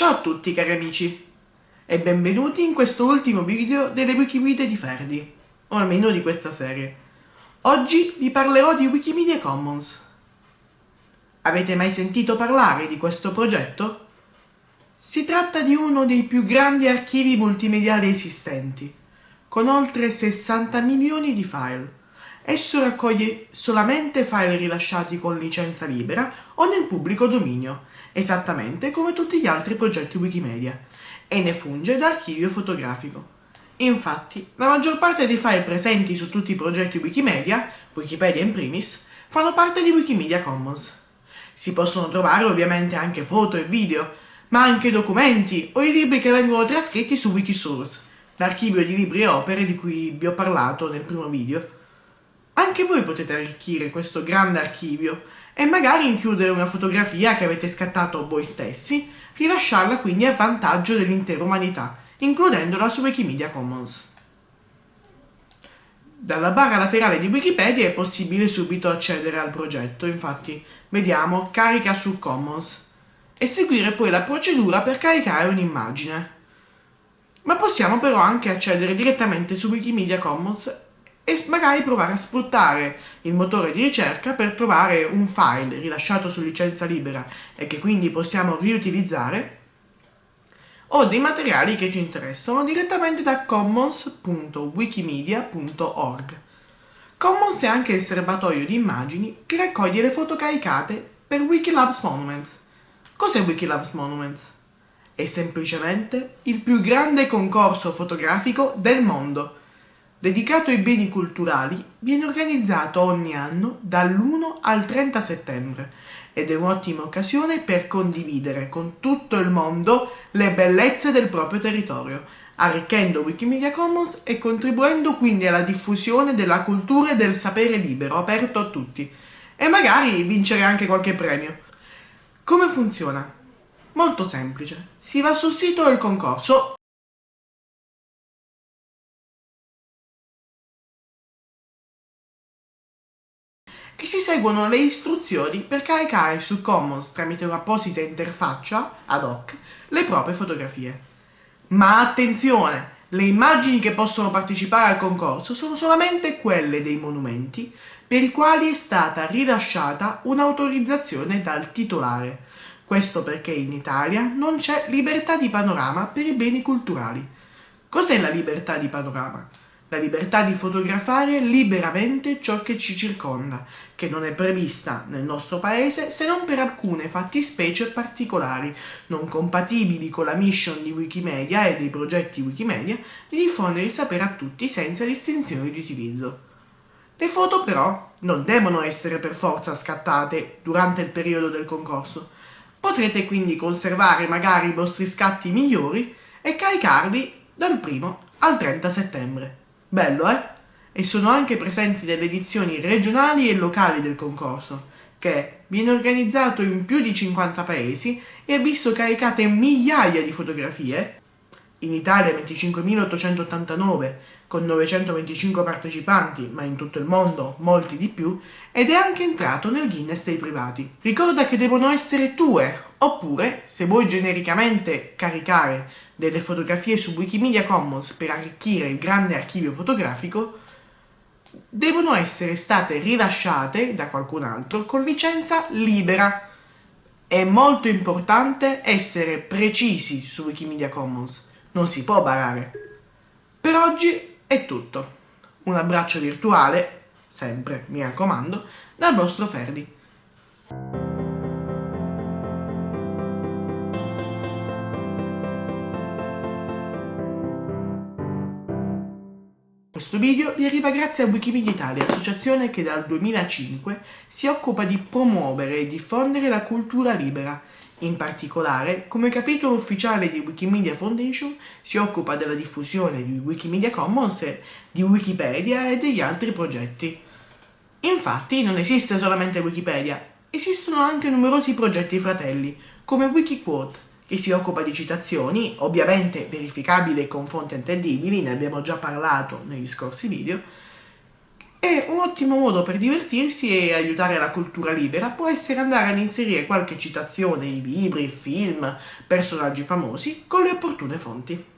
Ciao a tutti cari amici e benvenuti in questo ultimo video delle Wikimedia di Ferdi, o almeno di questa serie. Oggi vi parlerò di Wikimedia Commons. Avete mai sentito parlare di questo progetto? Si tratta di uno dei più grandi archivi multimediali esistenti, con oltre 60 milioni di file. Esso raccoglie solamente file rilasciati con licenza libera o nel pubblico dominio, esattamente come tutti gli altri progetti Wikimedia, e ne funge da archivio fotografico. Infatti, la maggior parte dei file presenti su tutti i progetti Wikimedia, Wikipedia in primis, fanno parte di Wikimedia Commons. Si possono trovare ovviamente anche foto e video, ma anche documenti o i libri che vengono trascritti su Wikisource, l'archivio di libri e opere di cui vi ho parlato nel primo video. Anche voi potete arricchire questo grande archivio e magari includere una fotografia che avete scattato voi stessi, rilasciarla quindi a vantaggio dell'intera umanità, includendola su Wikimedia Commons. Dalla barra laterale di Wikipedia è possibile subito accedere al progetto, infatti vediamo carica su Commons e seguire poi la procedura per caricare un'immagine. Ma possiamo però anche accedere direttamente su Wikimedia Commons e magari provare a sfruttare il motore di ricerca per trovare un file rilasciato su licenza libera e che quindi possiamo riutilizzare o dei materiali che ci interessano direttamente da commons.wikimedia.org. Commons è anche il serbatoio di immagini che raccoglie le foto caricate per Wikilabs Monuments. Cos'è Wikilabs Monuments? È semplicemente il più grande concorso fotografico del mondo dedicato ai beni culturali, viene organizzato ogni anno dall'1 al 30 settembre ed è un'ottima occasione per condividere con tutto il mondo le bellezze del proprio territorio, arricchendo Wikimedia Commons e contribuendo quindi alla diffusione della cultura e del sapere libero, aperto a tutti, e magari vincere anche qualche premio. Come funziona? Molto semplice. Si va sul sito del concorso e si seguono le istruzioni per caricare su Commons tramite un'apposita interfaccia ad hoc le proprie fotografie. Ma attenzione! Le immagini che possono partecipare al concorso sono solamente quelle dei monumenti per i quali è stata rilasciata un'autorizzazione dal titolare. Questo perché in Italia non c'è libertà di panorama per i beni culturali. Cos'è la libertà di panorama? La libertà di fotografare liberamente ciò che ci circonda, che non è prevista nel nostro paese se non per alcune fattispecie particolari, non compatibili con la mission di Wikimedia e dei progetti Wikimedia di diffondere il sapere a tutti senza distinzioni di utilizzo. Le foto però non devono essere per forza scattate durante il periodo del concorso. Potrete quindi conservare magari i vostri scatti migliori e caricarli dal 1 al 30 settembre. Bello, eh? E sono anche presenti delle edizioni regionali e locali del concorso, che viene organizzato in più di 50 paesi e ha visto caricate migliaia di fotografie, in Italia 25.889 con 925 partecipanti, ma in tutto il mondo molti di più, ed è anche entrato nel Guinness dei privati. Ricorda che devono essere tue, oppure, se vuoi genericamente caricare delle fotografie su Wikimedia Commons per arricchire il grande archivio fotografico, devono essere state rilasciate da qualcun altro con licenza libera. È molto importante essere precisi su Wikimedia Commons, non si può barare. Per oggi è tutto. Un abbraccio virtuale, sempre mi raccomando, dal vostro Ferdi. Questo video vi arriva grazie a Wikimedia Italia, associazione che dal 2005 si occupa di promuovere e diffondere la cultura libera. In particolare, come capitolo ufficiale di Wikimedia Foundation, si occupa della diffusione di Wikimedia Commons, di Wikipedia e degli altri progetti. Infatti, non esiste solamente Wikipedia, esistono anche numerosi progetti fratelli, come Wikiquote, che si occupa di citazioni, ovviamente verificabili con fonti attendibili, ne abbiamo già parlato negli scorsi video, E un ottimo modo per divertirsi e aiutare la cultura libera può essere andare ad inserire qualche citazione in libri, film, personaggi famosi con le opportune fonti.